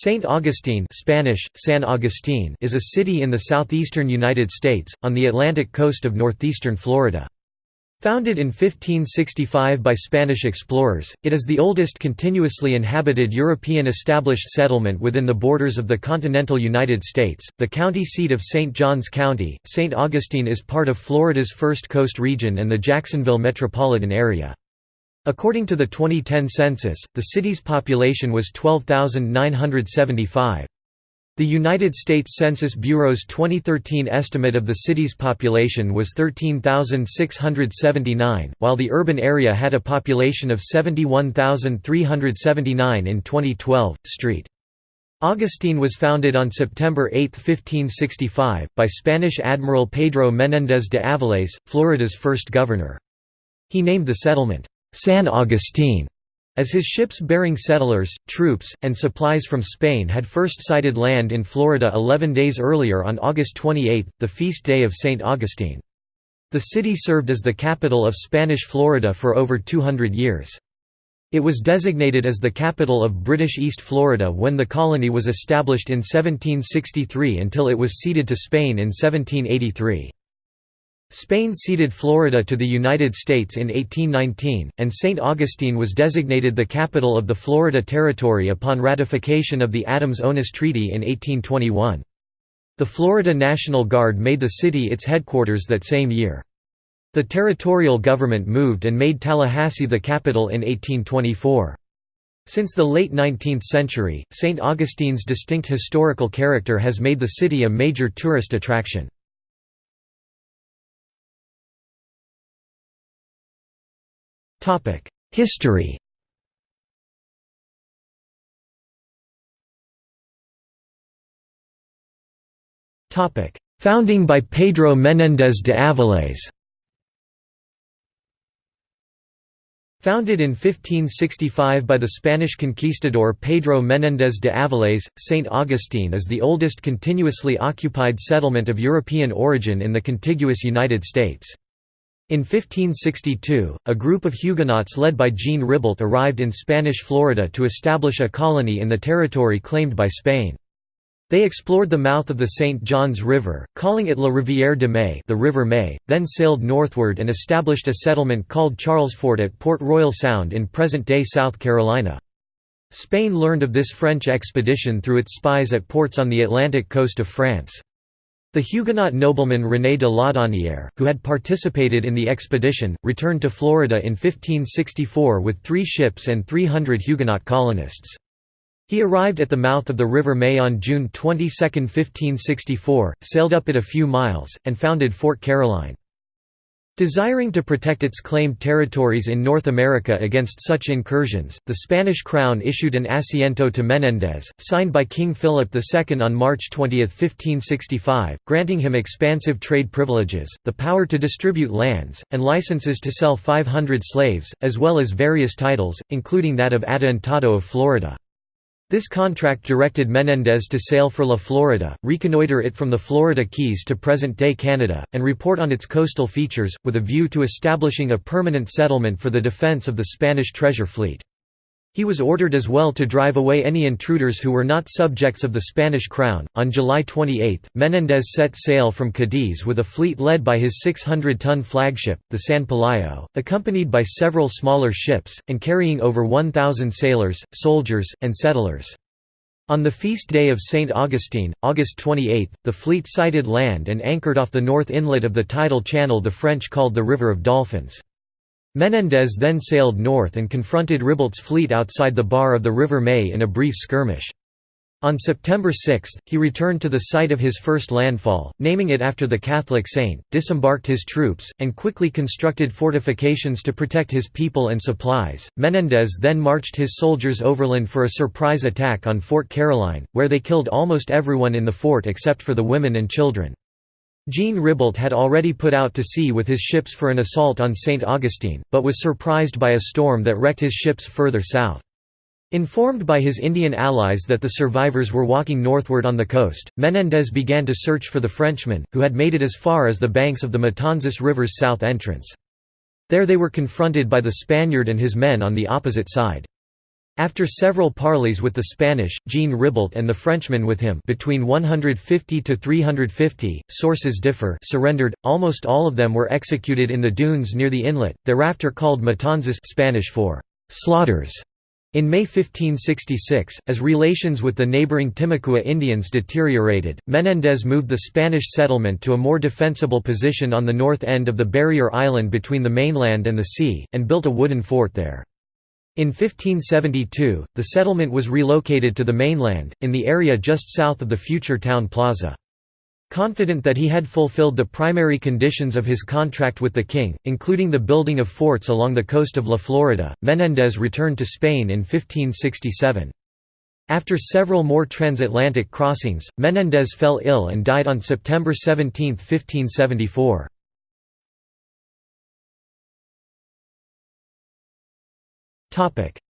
St. Augustine Spanish, San Agustín is a city in the southeastern United States, on the Atlantic coast of northeastern Florida. Founded in 1565 by Spanish explorers, it is the oldest continuously inhabited European established settlement within the borders of the continental United States. The county seat of St. Johns County, St. Augustine is part of Florida's First Coast region and the Jacksonville metropolitan area. According to the 2010 census, the city's population was 12,975. The United States Census Bureau's 2013 estimate of the city's population was 13,679, while the urban area had a population of 71,379 in 2012. Street. Augustine was founded on September 8, 1565, by Spanish Admiral Pedro Menéndez de Avilés, Florida's first governor. He named the settlement, San Agustin, as his ships bearing settlers, troops, and supplies from Spain had first sighted land in Florida 11 days earlier on August 28, the feast day of St. Augustine. The city served as the capital of Spanish Florida for over 200 years. It was designated as the capital of British East Florida when the colony was established in 1763 until it was ceded to Spain in 1783. Spain ceded Florida to the United States in 1819, and St. Augustine was designated the capital of the Florida Territory upon ratification of the Adams-Onis Treaty in 1821. The Florida National Guard made the city its headquarters that same year. The territorial government moved and made Tallahassee the capital in 1824. Since the late 19th century, St. Augustine's distinct historical character has made the city a major tourist attraction. History Founding by Pedro Menéndez de Avilés Founded in 1565 by the Spanish conquistador Pedro Menéndez de Avilés, St. Augustine is the oldest continuously occupied settlement of European origin in the contiguous United States. In 1562, a group of Huguenots led by Jean Ribault arrived in Spanish Florida to establish a colony in the territory claimed by Spain. They explored the mouth of the St. Johns River, calling it La Rivière de May, the River May, then sailed northward and established a settlement called Charlesfort at Port Royal Sound in present-day South Carolina. Spain learned of this French expedition through its spies at ports on the Atlantic coast of France. The Huguenot nobleman René de Laudonnière, who had participated in the expedition, returned to Florida in 1564 with three ships and 300 Huguenot colonists. He arrived at the mouth of the River May on June 22, 1564, sailed up it a few miles, and founded Fort Caroline. Desiring to protect its claimed territories in North America against such incursions, the Spanish crown issued an asiento to Menéndez, signed by King Philip II on March 20, 1565, granting him expansive trade privileges, the power to distribute lands, and licenses to sell 500 slaves, as well as various titles, including that of Adelantado of Florida. This contract directed Menéndez to sail for La Florida, reconnoiter it from the Florida Keys to present-day Canada, and report on its coastal features, with a view to establishing a permanent settlement for the defense of the Spanish treasure fleet. He was ordered as well to drive away any intruders who were not subjects of the Spanish crown. On July 28, Menéndez set sail from Cadiz with a fleet led by his 600 ton flagship, the San Pelayo, accompanied by several smaller ships, and carrying over 1,000 sailors, soldiers, and settlers. On the feast day of St. Augustine, August 28, the fleet sighted land and anchored off the north inlet of the tidal channel the French called the River of Dolphins. Menéndez then sailed north and confronted Ribault's fleet outside the bar of the River May in a brief skirmish. On September 6, he returned to the site of his first landfall, naming it after the Catholic saint, disembarked his troops, and quickly constructed fortifications to protect his people and supplies. Menéndez then marched his soldiers overland for a surprise attack on Fort Caroline, where they killed almost everyone in the fort except for the women and children. Jean Ribault had already put out to sea with his ships for an assault on St. Augustine, but was surprised by a storm that wrecked his ships further south. Informed by his Indian allies that the survivors were walking northward on the coast, Menéndez began to search for the Frenchmen, who had made it as far as the banks of the Matanzas River's south entrance. There they were confronted by the Spaniard and his men on the opposite side. After several parleys with the Spanish, Jean Ribault and the Frenchmen with him between 150 to 350, sources differ surrendered, almost all of them were executed in the dunes near the inlet, thereafter called matanzas Spanish for «slaughters». In May 1566, as relations with the neighboring Timucua Indians deteriorated, Menendez moved the Spanish settlement to a more defensible position on the north end of the barrier island between the mainland and the sea, and built a wooden fort there. In 1572, the settlement was relocated to the mainland, in the area just south of the future town plaza. Confident that he had fulfilled the primary conditions of his contract with the king, including the building of forts along the coast of La Florida, Menéndez returned to Spain in 1567. After several more transatlantic crossings, Menéndez fell ill and died on September 17, 1574.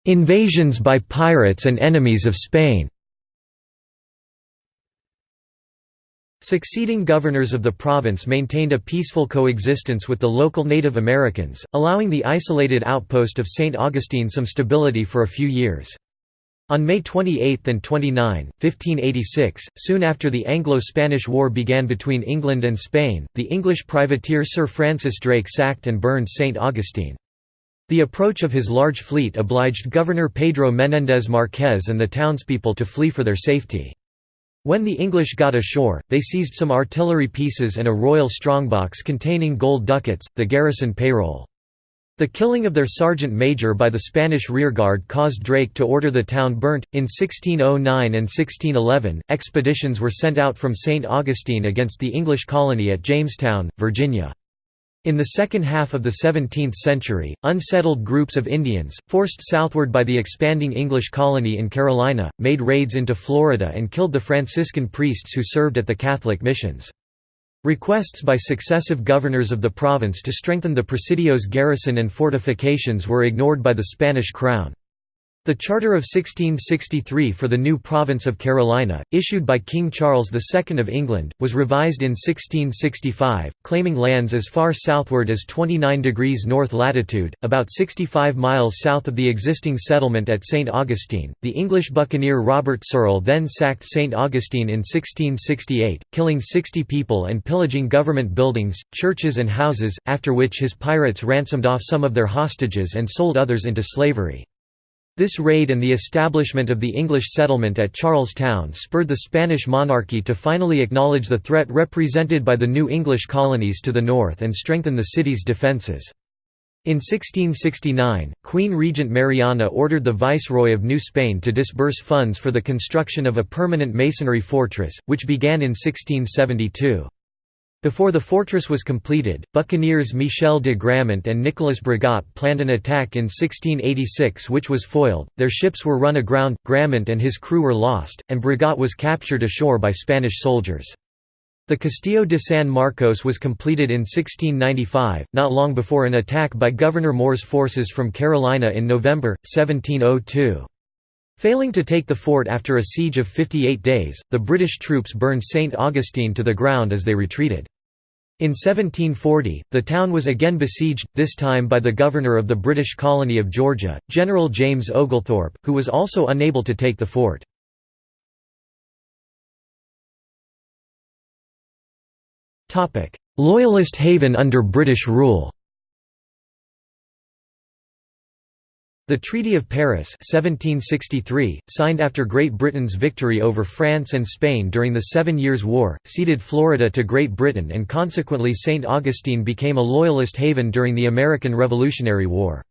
Invasions by pirates and enemies of Spain Succeeding governors of the province maintained a peaceful coexistence with the local Native Americans, allowing the isolated outpost of St. Augustine some stability for a few years. On May 28 and 29, 1586, soon after the Anglo-Spanish War began between England and Spain, the English privateer Sir Francis Drake sacked and burned St. Augustine. The approach of his large fleet obliged Governor Pedro Menéndez Marquez and the townspeople to flee for their safety. When the English got ashore, they seized some artillery pieces and a royal strongbox containing gold ducats, the garrison payroll. The killing of their sergeant major by the Spanish rearguard caused Drake to order the town burnt. In 1609 and 1611, expeditions were sent out from St. Augustine against the English colony at Jamestown, Virginia. In the second half of the 17th century, unsettled groups of Indians, forced southward by the expanding English colony in Carolina, made raids into Florida and killed the Franciscan priests who served at the Catholic missions. Requests by successive governors of the province to strengthen the Presidio's garrison and fortifications were ignored by the Spanish crown. The Charter of 1663 for the new province of Carolina, issued by King Charles II of England, was revised in 1665, claiming lands as far southward as 29 degrees north latitude, about 65 miles south of the existing settlement at St. Augustine. The English buccaneer Robert Cecil then sacked St. Augustine in 1668, killing 60 people and pillaging government buildings, churches, and houses, after which his pirates ransomed off some of their hostages and sold others into slavery. This raid and the establishment of the English settlement at Charlestown spurred the Spanish monarchy to finally acknowledge the threat represented by the new English colonies to the north and strengthen the city's defences. In 1669, Queen Regent Mariana ordered the Viceroy of New Spain to disburse funds for the construction of a permanent masonry fortress, which began in 1672. Before the fortress was completed, buccaneers Michel de Grammont and Nicolas Brigot planned an attack in 1686 which was foiled, their ships were run aground, Grammont and his crew were lost, and Brigot was captured ashore by Spanish soldiers. The Castillo de San Marcos was completed in 1695, not long before an attack by Governor Moore's forces from Carolina in November, 1702. Failing to take the fort after a siege of 58 days, the British troops burned St. Augustine to the ground as they retreated. In 1740, the town was again besieged, this time by the governor of the British colony of Georgia, General James Oglethorpe, who was also unable to take the fort. Loyalist haven under British rule The Treaty of Paris 1763, signed after Great Britain's victory over France and Spain during the Seven Years' War, ceded Florida to Great Britain and consequently St. Augustine became a Loyalist haven during the American Revolutionary War.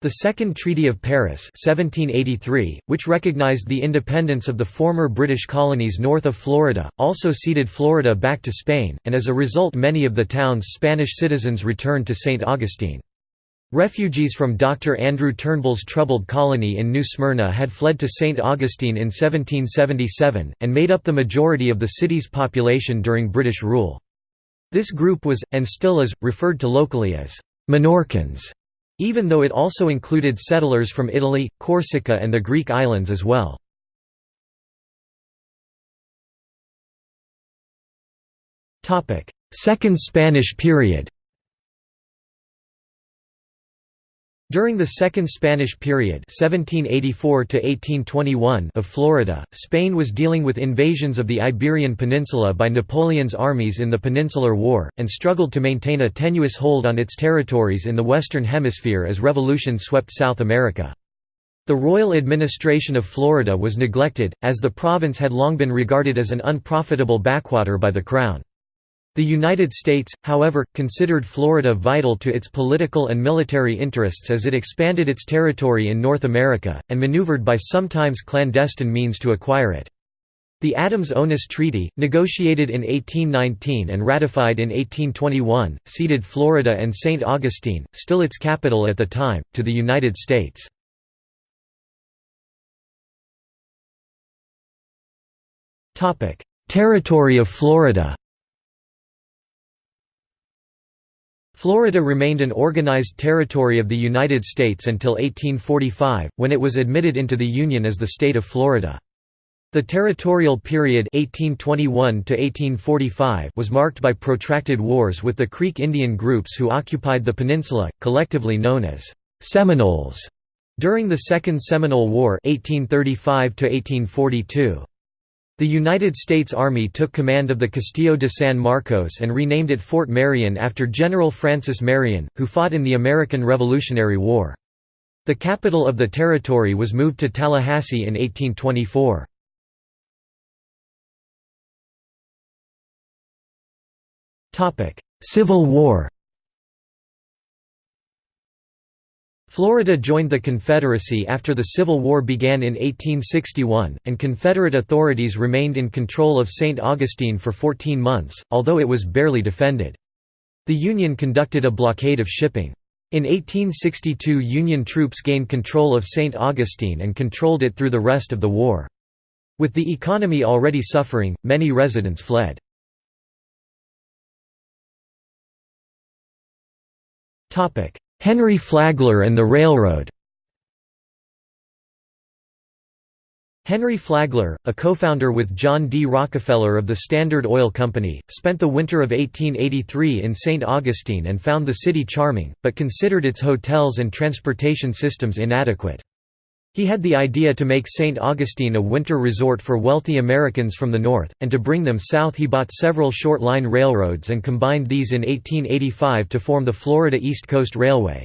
The Second Treaty of Paris 1783, which recognized the independence of the former British colonies north of Florida, also ceded Florida back to Spain, and as a result many of the town's Spanish citizens returned to St. Augustine. Refugees from Dr. Andrew Turnbull's troubled colony in New Smyrna had fled to St. Augustine in 1777, and made up the majority of the city's population during British rule. This group was, and still is, referred to locally as Minorcans, even though it also included settlers from Italy, Corsica and the Greek islands as well. Second Spanish period During the Second Spanish period 1784 of Florida, Spain was dealing with invasions of the Iberian Peninsula by Napoleon's armies in the Peninsular War, and struggled to maintain a tenuous hold on its territories in the Western Hemisphere as revolution swept South America. The royal administration of Florida was neglected, as the province had long been regarded as an unprofitable backwater by the Crown. The United States, however, considered Florida vital to its political and military interests as it expanded its territory in North America, and maneuvered by sometimes clandestine means to acquire it. The Adams-Onis Treaty, negotiated in 1819 and ratified in 1821, ceded Florida and St. Augustine, still its capital at the time, to the United States. Territory of Florida Florida remained an organized territory of the United States until 1845, when it was admitted into the Union as the state of Florida. The territorial period 1821 was marked by protracted wars with the Creek Indian groups who occupied the peninsula, collectively known as Seminoles, during the Second Seminole War 1835 -1842. The United States Army took command of the Castillo de San Marcos and renamed it Fort Marion after General Francis Marion, who fought in the American Revolutionary War. The capital of the territory was moved to Tallahassee in 1824. Civil War Florida joined the Confederacy after the Civil War began in 1861, and Confederate authorities remained in control of St. Augustine for 14 months, although it was barely defended. The Union conducted a blockade of shipping. In 1862 Union troops gained control of St. Augustine and controlled it through the rest of the war. With the economy already suffering, many residents fled. Henry Flagler and the railroad Henry Flagler, a co-founder with John D. Rockefeller of the Standard Oil Company, spent the winter of 1883 in St. Augustine and found the city charming, but considered its hotels and transportation systems inadequate. He had the idea to make St. Augustine a winter resort for wealthy Americans from the north, and to bring them south he bought several short-line railroads and combined these in 1885 to form the Florida East Coast Railway.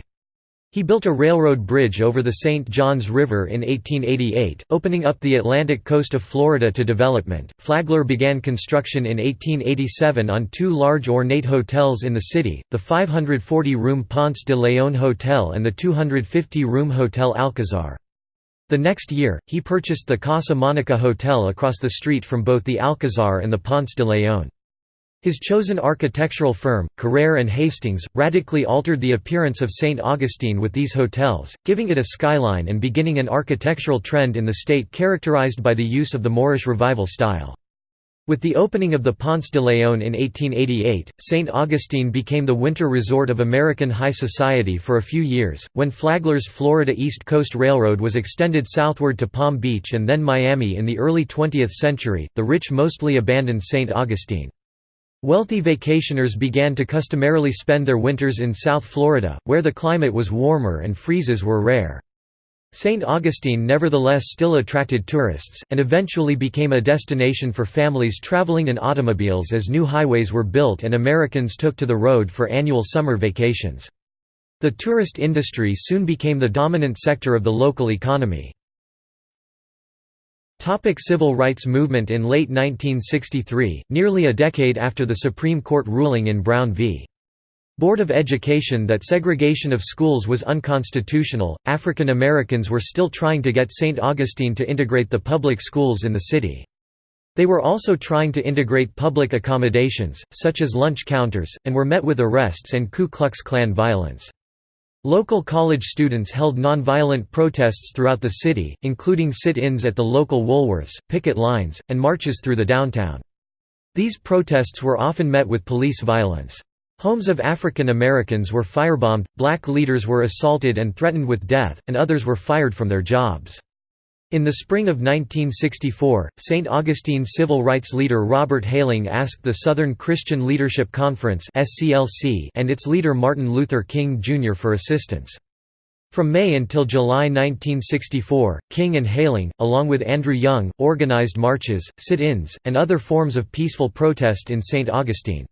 He built a railroad bridge over the St. Johns River in 1888, opening up the Atlantic coast of Florida to development. Flagler began construction in 1887 on two large ornate hotels in the city, the 540-room Ponce de Leon Hotel and the 250-room Hotel Alcazar. The next year, he purchased the Casa Monica Hotel across the street from both the Alcazar and the Ponce de Leon. His chosen architectural firm, Carrere and Hastings, radically altered the appearance of St. Augustine with these hotels, giving it a skyline and beginning an architectural trend in the state characterized by the use of the Moorish Revival style. With the opening of the Ponce de Leon in 1888, St. Augustine became the winter resort of American high society for a few years, when Flagler's Florida East Coast Railroad was extended southward to Palm Beach and then Miami in the early 20th century, the rich mostly abandoned St. Augustine. Wealthy vacationers began to customarily spend their winters in South Florida, where the climate was warmer and freezes were rare. St. Augustine nevertheless still attracted tourists, and eventually became a destination for families traveling in automobiles as new highways were built and Americans took to the road for annual summer vacations. The tourist industry soon became the dominant sector of the local economy. Topic Civil rights movement In late 1963, nearly a decade after the Supreme Court ruling in Brown v. Board of Education that segregation of schools was unconstitutional, African Americans were still trying to get St. Augustine to integrate the public schools in the city. They were also trying to integrate public accommodations, such as lunch counters, and were met with arrests and Ku Klux Klan violence. Local college students held nonviolent protests throughout the city, including sit-ins at the local Woolworths, picket lines, and marches through the downtown. These protests were often met with police violence. Homes of African Americans were firebombed, black leaders were assaulted and threatened with death, and others were fired from their jobs. In the spring of 1964, St. Augustine civil rights leader Robert Hayling asked the Southern Christian Leadership Conference and its leader Martin Luther King Jr. for assistance. From May until July 1964, King and Hayling, along with Andrew Young, organized marches, sit-ins, and other forms of peaceful protest in St. Augustine.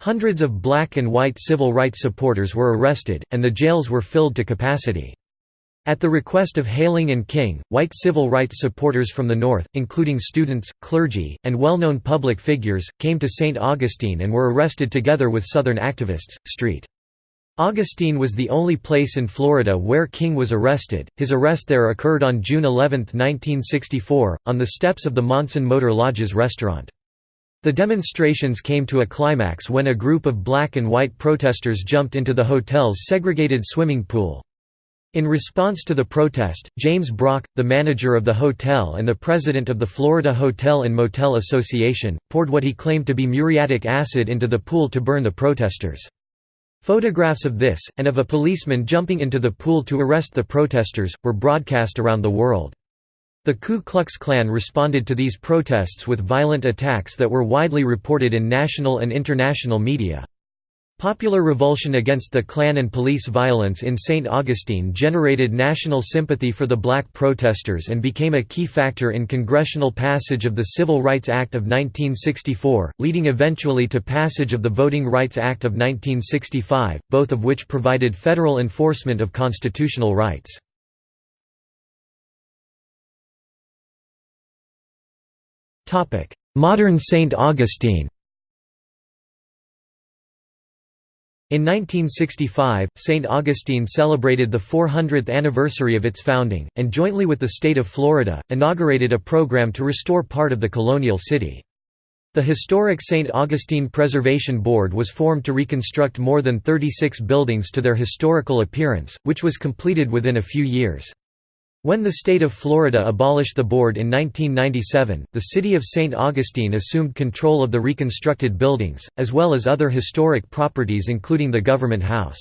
Hundreds of black and white civil rights supporters were arrested, and the jails were filled to capacity. At the request of Hayling and King, white civil rights supporters from the North, including students, clergy, and well-known public figures, came to St. Augustine and were arrested together with Southern activists. St. Augustine was the only place in Florida where King was arrested. His arrest there occurred on June 11, 1964, on the steps of the Monson Motor Lodges restaurant. The demonstrations came to a climax when a group of black and white protesters jumped into the hotel's segregated swimming pool. In response to the protest, James Brock, the manager of the hotel and the president of the Florida Hotel and Motel Association, poured what he claimed to be muriatic acid into the pool to burn the protesters. Photographs of this, and of a policeman jumping into the pool to arrest the protesters, were broadcast around the world. The Ku Klux Klan responded to these protests with violent attacks that were widely reported in national and international media. Popular revulsion against the Klan and police violence in St. Augustine generated national sympathy for the black protesters and became a key factor in congressional passage of the Civil Rights Act of 1964, leading eventually to passage of the Voting Rights Act of 1965, both of which provided federal enforcement of constitutional rights. Modern St. Augustine In 1965, St. Augustine celebrated the 400th anniversary of its founding, and jointly with the state of Florida, inaugurated a program to restore part of the colonial city. The historic St. Augustine Preservation Board was formed to reconstruct more than 36 buildings to their historical appearance, which was completed within a few years. When the state of Florida abolished the board in 1997, the city of St. Augustine assumed control of the reconstructed buildings, as well as other historic properties including the government house.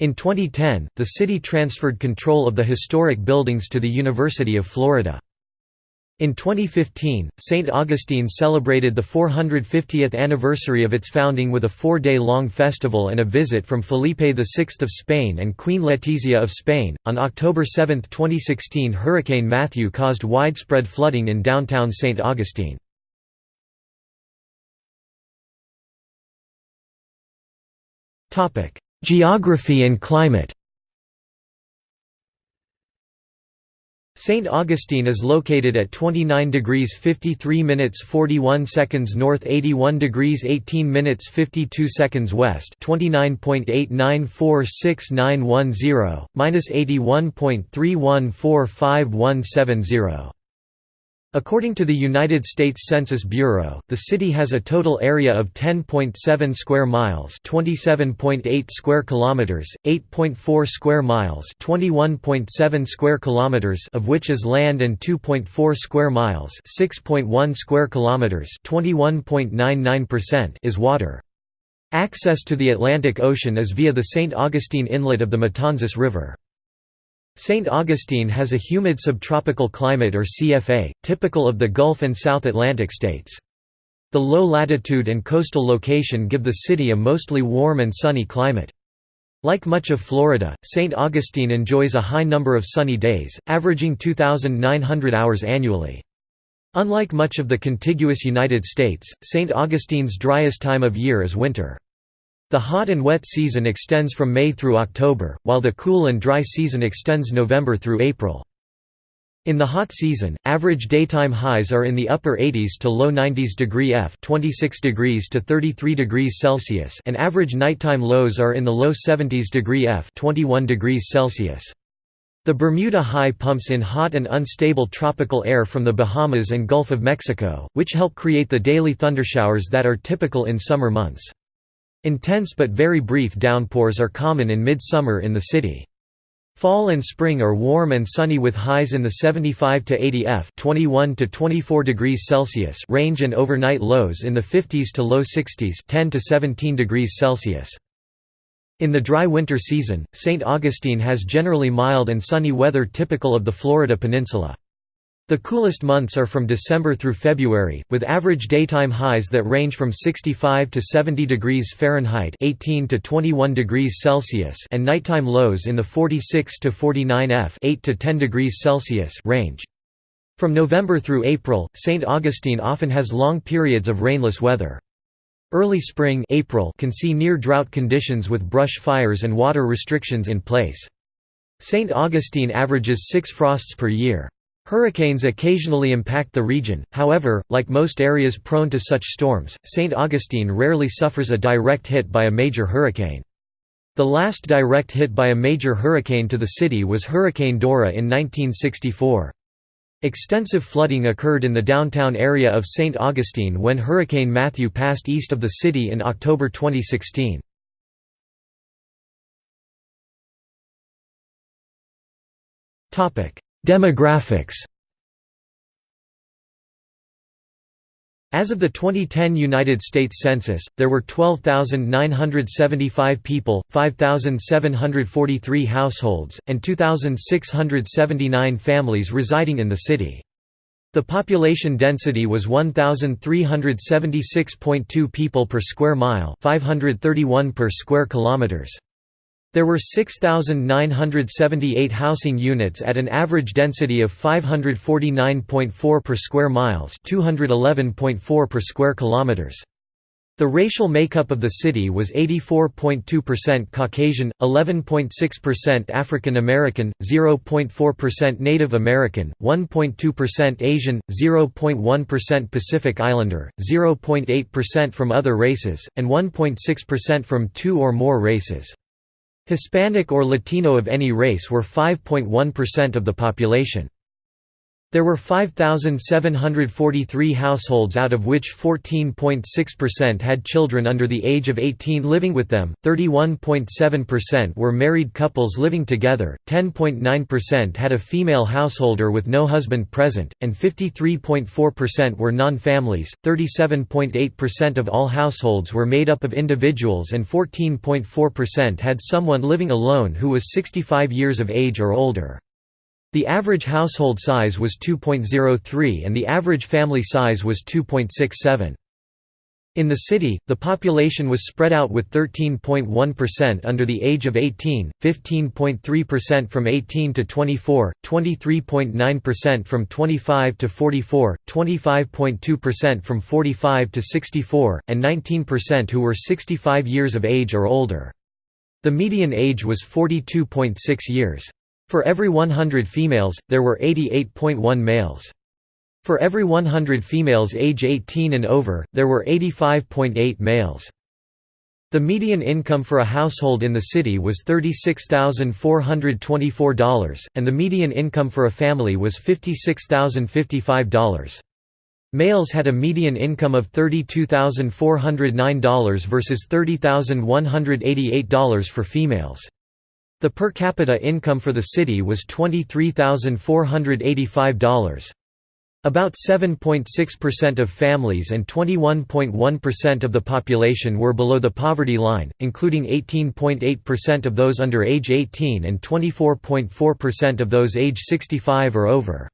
In 2010, the city transferred control of the historic buildings to the University of Florida. In 2015, St. Augustine celebrated the 450th anniversary of its founding with a four-day-long festival and a visit from Felipe VI of Spain and Queen Letizia of Spain. On October 7, 2016 Hurricane Matthew caused widespread flooding in downtown St. Augustine. Geography and climate St. Augustine is located at 29 degrees 53 minutes 41 seconds north 81 degrees 18 minutes 52 seconds west 29.89469110, minus 81.31451770. According to the United States Census Bureau, the city has a total area of 10.7 square miles, 27.8 square kilometers, 8.4 square miles, 21.7 square kilometers of which is land and 2.4 square miles, 6.1 square kilometers, 21.99% is water. Access to the Atlantic Ocean is via the St. Augustine Inlet of the Matanzas River. St. Augustine has a humid subtropical climate or CFA, typical of the Gulf and South Atlantic states. The low latitude and coastal location give the city a mostly warm and sunny climate. Like much of Florida, St. Augustine enjoys a high number of sunny days, averaging 2,900 hours annually. Unlike much of the contiguous United States, St. Augustine's driest time of year is winter. The hot and wet season extends from May through October, while the cool and dry season extends November through April. In the hot season, average daytime highs are in the upper 80s to low 90s degree F 26 degrees to 33 degrees Celsius and average nighttime lows are in the low 70s degree F 21 degrees Celsius. The Bermuda High pumps in hot and unstable tropical air from the Bahamas and Gulf of Mexico, which help create the daily thundershowers that are typical in summer months. Intense but very brief downpours are common in mid-summer in the city. Fall and spring are warm and sunny with highs in the 75 to 80 F 21 to 24 degrees Celsius range and overnight lows in the 50s to low 60s 10 to 17 degrees Celsius. In the dry winter season, St. Augustine has generally mild and sunny weather typical of the Florida peninsula. The coolest months are from December through February, with average daytime highs that range from 65 to 70 degrees Fahrenheit 18 to 21 degrees Celsius and nighttime lows in the 46 to 49 F 8 to 10 degrees Celsius range. From November through April, St. Augustine often has long periods of rainless weather. Early spring April can see near-drought conditions with brush fires and water restrictions in place. St. Augustine averages six frosts per year. Hurricanes occasionally impact the region, however, like most areas prone to such storms, St. Augustine rarely suffers a direct hit by a major hurricane. The last direct hit by a major hurricane to the city was Hurricane Dora in 1964. Extensive flooding occurred in the downtown area of St. Augustine when Hurricane Matthew passed east of the city in October 2016. Demographics As of the 2010 United States Census, there were 12,975 people, 5,743 households, and 2,679 families residing in the city. The population density was 1,376.2 people per square mile 531 per square kilometers. There were 6,978 housing units at an average density of 549.4 per square miles 211.4 per square kilometers. The racial makeup of the city was 84.2% Caucasian, 11.6% African American, 0.4% Native American, 1.2% Asian, 0.1% Pacific Islander, 0.8% from other races, and 1.6% from two or more races. Hispanic or Latino of any race were 5.1% of the population. There were 5,743 households out of which 14.6% had children under the age of 18 living with them, 31.7% were married couples living together, 10.9% had a female householder with no husband present, and 53.4% were non-families, 37.8% of all households were made up of individuals and 14.4% had someone living alone who was 65 years of age or older. The average household size was 2.03 and the average family size was 2.67. In the city, the population was spread out with 13.1% under the age of 18, 15.3% from 18 to 24, 23.9% from 25 to 44, 25.2% from 45 to 64, and 19% who were 65 years of age or older. The median age was 42.6 years. For every 100 females, there were 88.1 males. For every 100 females age 18 and over, there were 85.8 males. The median income for a household in the city was $36,424, and the median income for a family was $56,055. Males had a median income of $32,409 versus $30,188 for females. The per capita income for the city was $23,485. About 7.6% of families and 21.1% of the population were below the poverty line, including 18.8% of those under age 18 and 24.4% of those age 65 or over.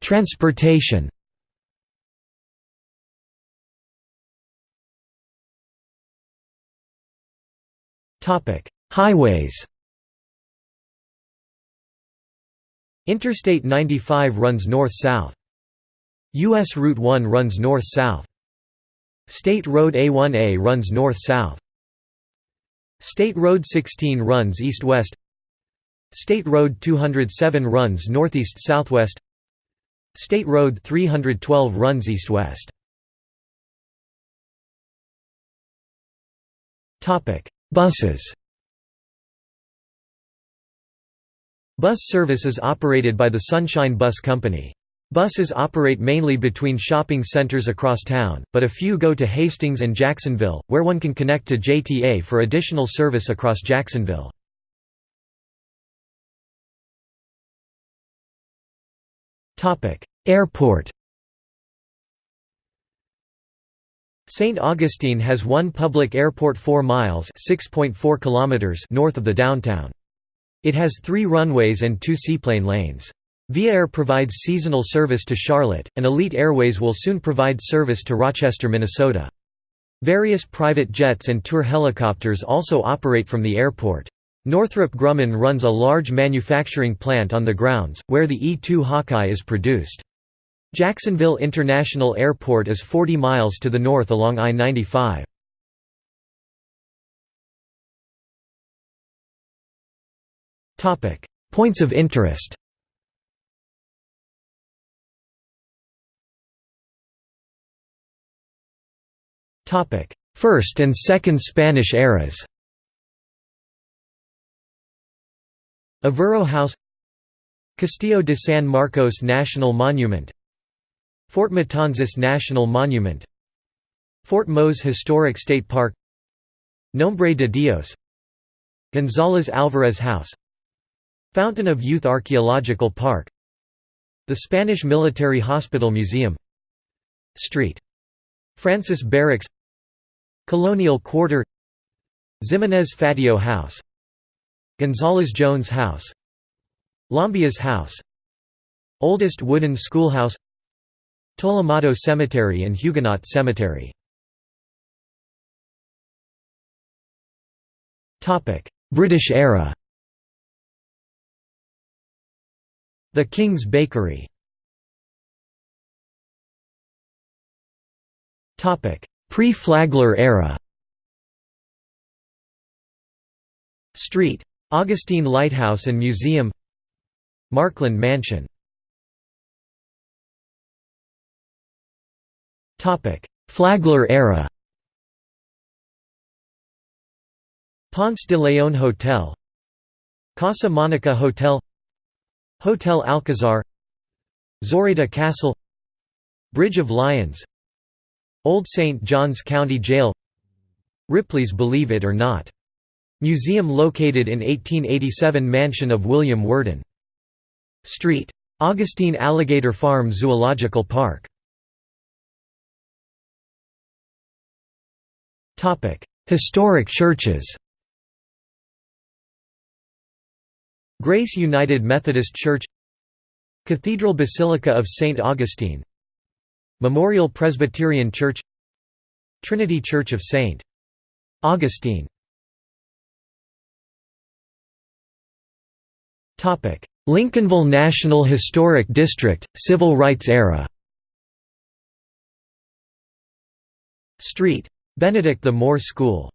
Transportation Topic: Highways. Interstate 95 runs north-south. US Route 1 runs north-south. State Road A1A runs north-south. State Road 16 runs east-west. State Road 207 runs northeast-southwest. State Road 312 runs east-west. Topic: Buses Bus service is operated by the Sunshine Bus Company. Buses operate mainly between shopping centers across town, but a few go to Hastings and Jacksonville, where one can connect to JTA for additional service across Jacksonville. Airport St. Augustine has one public airport 4 miles north of the downtown. It has three runways and two seaplane lanes. Viair provides seasonal service to Charlotte, and Elite Airways will soon provide service to Rochester, Minnesota. Various private jets and tour helicopters also operate from the airport. Northrop Grumman runs a large manufacturing plant on the grounds, where the E-2 Hawkeye is produced. Jacksonville International Airport is 40 miles to the north along I-95. Points of interest. First and Second Spanish eras. Avero House Castillo de San Marcos National Monument Fort Matanzas National Monument Fort Mose Historic State Park Nombre de Dios González Alvarez House Fountain of Youth Archaeological Park The Spanish Military Hospital Museum Street. Francis Barracks Colonial Quarter Ximenez Fatio House Gonzales Jones House Llambias House Oldest wooden schoolhouse Tolomato Cemetery and Huguenot Cemetery. British era. The King's Bakery. Pre-Flagler era. Street. Augustine Lighthouse and Museum. Markland Mansion Flagler era Ponce de Leon Hotel Casa Monica Hotel Hotel Alcazar Zorayda Castle Bridge of Lions Old St. John's County Jail Ripley's Believe It or Not. Museum located in 1887 Mansion of William Worden. Street. Augustine Alligator Farm Zoological Park. Historic churches Grace United Methodist Church Cathedral Basilica of St. Augustine Memorial Presbyterian Church Trinity Church of St. Augustine Lincolnville National Historic District, Civil Rights Era Street. Benedict the Moor School.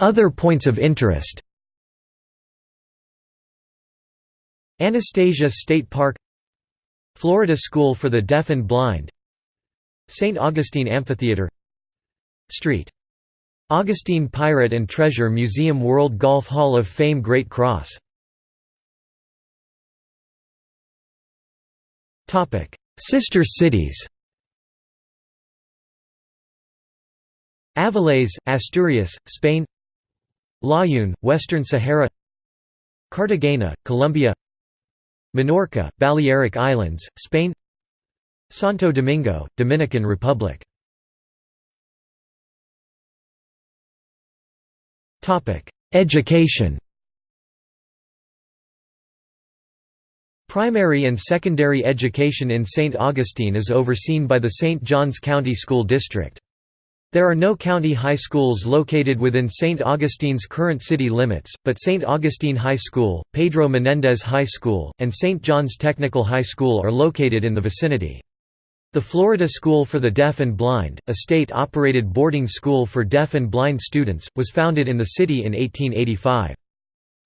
Other points of interest. Anastasia State Park. Florida School for the Deaf and Blind. St. Augustine Amphitheater. Street. Augustine Pirate and Treasure Museum World Golf Hall of Fame Great Cross Sister cities. Avilés, Asturias, Spain. Layún, Western Sahara. Cartagena, Colombia. Minorca, Balearic Islands, Spain. Santo Domingo, Dominican Republic. Education Primary and secondary education in St. Augustine is overseen by the St. Johns County School District. There are no county high schools located within St. Augustine's current city limits, but St. Augustine High School, Pedro Menendez High School, and St. John's Technical High School are located in the vicinity. The Florida School for the Deaf and Blind, a state-operated boarding school for deaf and blind students, was founded in the city in 1885.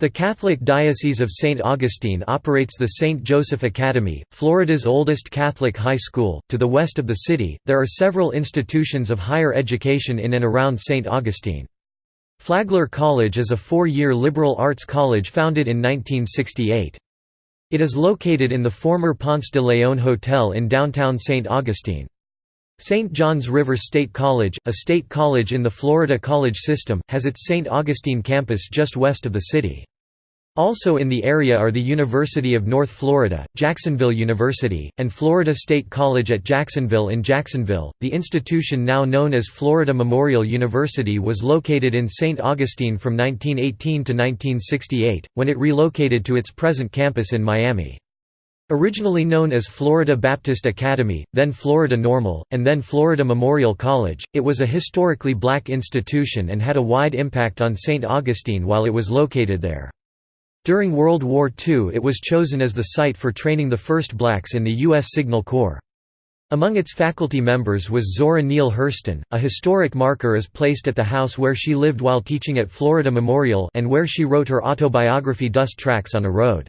The Catholic Diocese of St. Augustine operates the St. Joseph Academy, Florida's oldest Catholic high school. To the west of the city, there are several institutions of higher education in and around St. Augustine. Flagler College is a four-year liberal arts college founded in 1968. It is located in the former Ponce de Leon Hotel in downtown St. Augustine. St. John's River State College, a state college in the Florida college system, has its St. Augustine campus just west of the city. Also in the area are the University of North Florida, Jacksonville University, and Florida State College at Jacksonville in Jacksonville. The institution now known as Florida Memorial University was located in St. Augustine from 1918 to 1968, when it relocated to its present campus in Miami. Originally known as Florida Baptist Academy, then Florida Normal, and then Florida Memorial College, it was a historically black institution and had a wide impact on St. Augustine while it was located there. During World War II it was chosen as the site for training the first blacks in the U.S. Signal Corps. Among its faculty members was Zora Neale Hurston. A historic marker is placed at the house where she lived while teaching at Florida Memorial and where she wrote her autobiography Dust Tracks on a Road.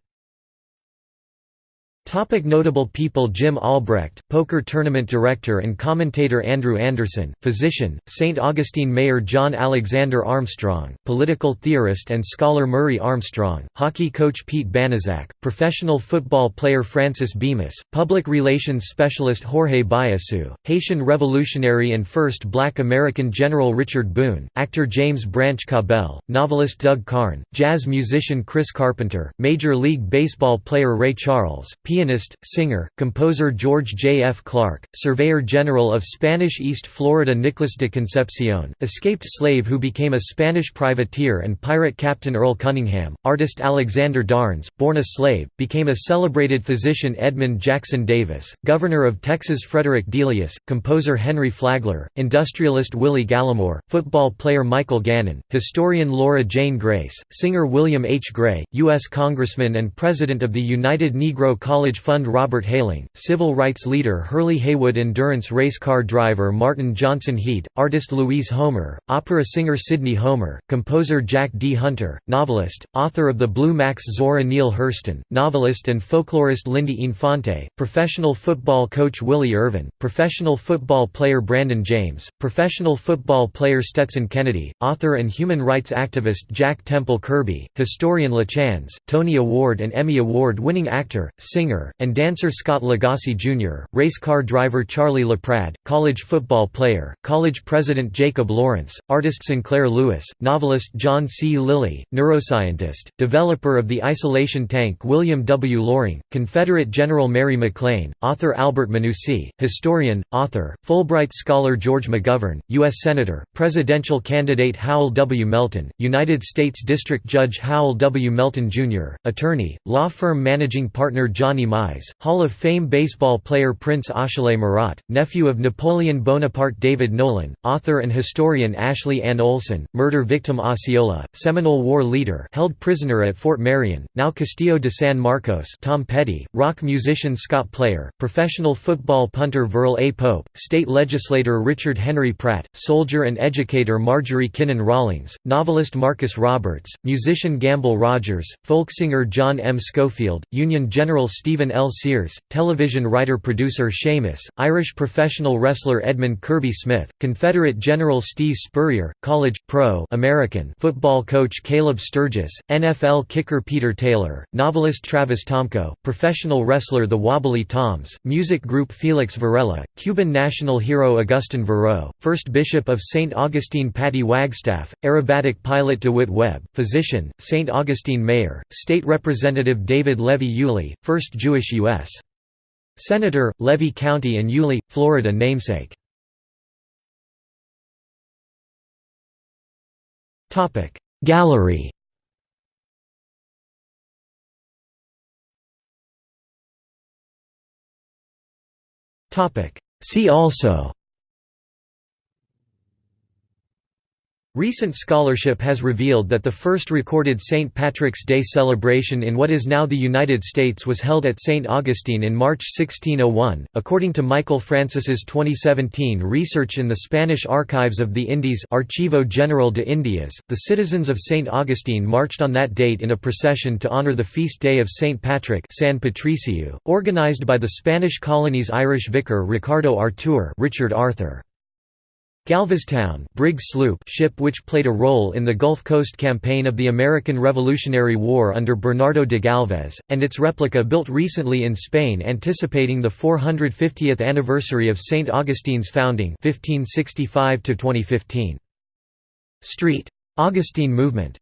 Topic notable people Jim Albrecht, poker tournament director and commentator Andrew Anderson, physician, St. Augustine Mayor John Alexander Armstrong, political theorist and scholar Murray Armstrong, hockey coach Pete Banaszak, professional football player Francis Bemis, public relations specialist Jorge Biassou, Haitian revolutionary and first black American General Richard Boone, actor James Branch Cabell, novelist Doug Carn, jazz musician Chris Carpenter, Major League Baseball player Ray Charles, pianist, singer, composer George J. F. Clark, Surveyor General of Spanish East Florida Nicolas de Concepcion, escaped slave who became a Spanish privateer and pirate captain Earl Cunningham, artist Alexander Darnes, born a slave, became a celebrated physician Edmund Jackson Davis, governor of Texas Frederick Delius, composer Henry Flagler, industrialist Willie Galimore, football player Michael Gannon, historian Laura Jane Grace, singer William H. Gray, U.S. Congressman and President of the United Negro College College Fund Robert Hayling, civil rights leader Hurley Haywood endurance race car driver Martin Johnson Heade, artist Louise Homer, opera singer Sidney Homer, composer Jack D. Hunter, novelist, author of The Blue Max Zora Neale Hurston, novelist and folklorist Lindy Infante, professional football coach Willie Irvin, professional football player Brandon James, professional football player Stetson Kennedy, author and human rights activist Jack Temple Kirby, historian LaChanze, Tony Award and Emmy Award-winning actor, singer singer, and dancer Scott Lagasse Jr., race car driver Charlie LaPradd, college football player, college president Jacob Lawrence, artist Sinclair Lewis, novelist John C. Lilly, neuroscientist, developer of the isolation tank William W. Loring, Confederate General Mary McLean, author Albert Manucy, historian, author, Fulbright scholar George McGovern, U.S. Senator, presidential candidate Howell W. Melton, United States District Judge Howell W. Melton Jr., attorney, law firm managing partner Johnny Mize, Hall of Fame baseball player Prince Achille Murat, nephew of Napoleon Bonaparte David Nolan, author and historian Ashley Ann Olsen, murder victim Osceola, Seminole War leader held prisoner at Fort Marion, now Castillo de San Marcos Tom Petty, rock musician Scott Player, professional football punter Verle A. Pope, state legislator Richard Henry Pratt, soldier and educator Marjorie Kinnan Rawlings, novelist Marcus Roberts, musician Gamble Rogers, folk singer John M. Schofield, Union General Steve Stephen L. Sears, television writer-producer Sheamus, Irish professional wrestler Edmund Kirby Smith, Confederate General Steve Spurrier, college, pro American football coach Caleb Sturgis, NFL kicker Peter Taylor, novelist Travis Tomko, professional wrestler The Wobbly Toms, music group Felix Varela, Cuban national hero Augustin Verot, first bishop of St. Augustine Patty Wagstaff, aerobatic pilot DeWitt Webb, physician, St. Augustine mayor, state representative David Levy Yulee, first Jewish U.S. Senator, Levy County and Yulee, Florida namesake. Gallery See also Recent scholarship has revealed that the first recorded St. Patrick's Day celebration in what is now the United States was held at St. Augustine in March 1601. According to Michael Francis's 2017 research in the Spanish Archives of the Indies Archivo General de Indias, the citizens of St. Augustine marched on that date in a procession to honor the feast day of St. Patrick San Patricio, organized by the Spanish colony's Irish vicar Ricardo Artur Richard Arthur. Galveztown brig sloop ship which played a role in the Gulf Coast campaign of the American Revolutionary War under Bernardo de Galvez, and its replica built recently in Spain anticipating the 450th anniversary of St. Augustine's founding 1565 -2015. Street. Augustine Movement